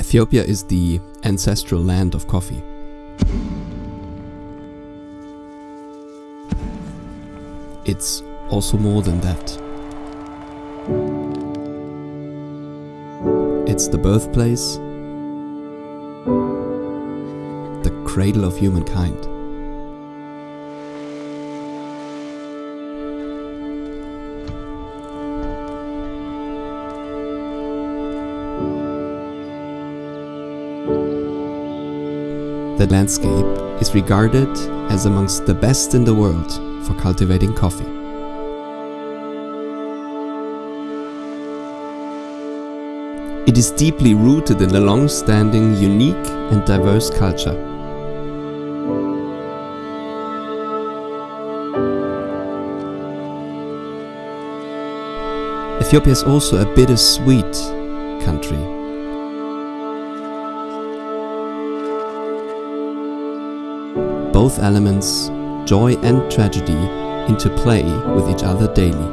Ethiopia is the ancestral land of coffee. It's also more than that. It's the birthplace, the cradle of humankind. The landscape is regarded as amongst the best in the world for cultivating coffee. It is deeply rooted in a long-standing, unique and diverse culture. Ethiopia is also a bittersweet country. Both elements, joy and tragedy, interplay with each other daily.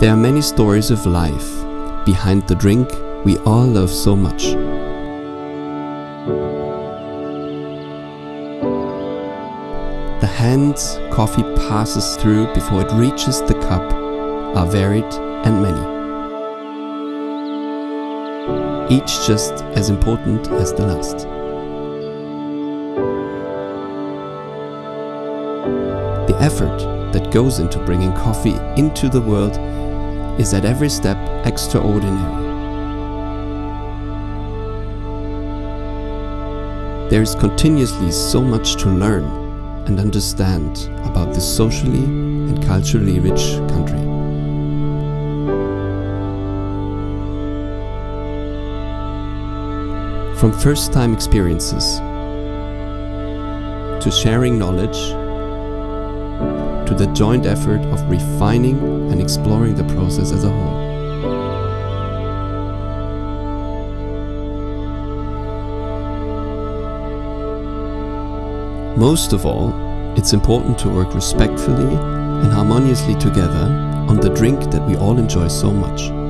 There are many stories of life behind the drink we all love so much. The hands coffee passes through before it reaches the cup are varied and many. Each just as important as the last. The effort that goes into bringing coffee into the world is at every step extraordinary. There is continuously so much to learn and understand about this socially and culturally rich country. From first time experiences to sharing knowledge to the joint effort of refining and exploring the process as a whole. Most of all, it's important to work respectfully and harmoniously together on the drink that we all enjoy so much.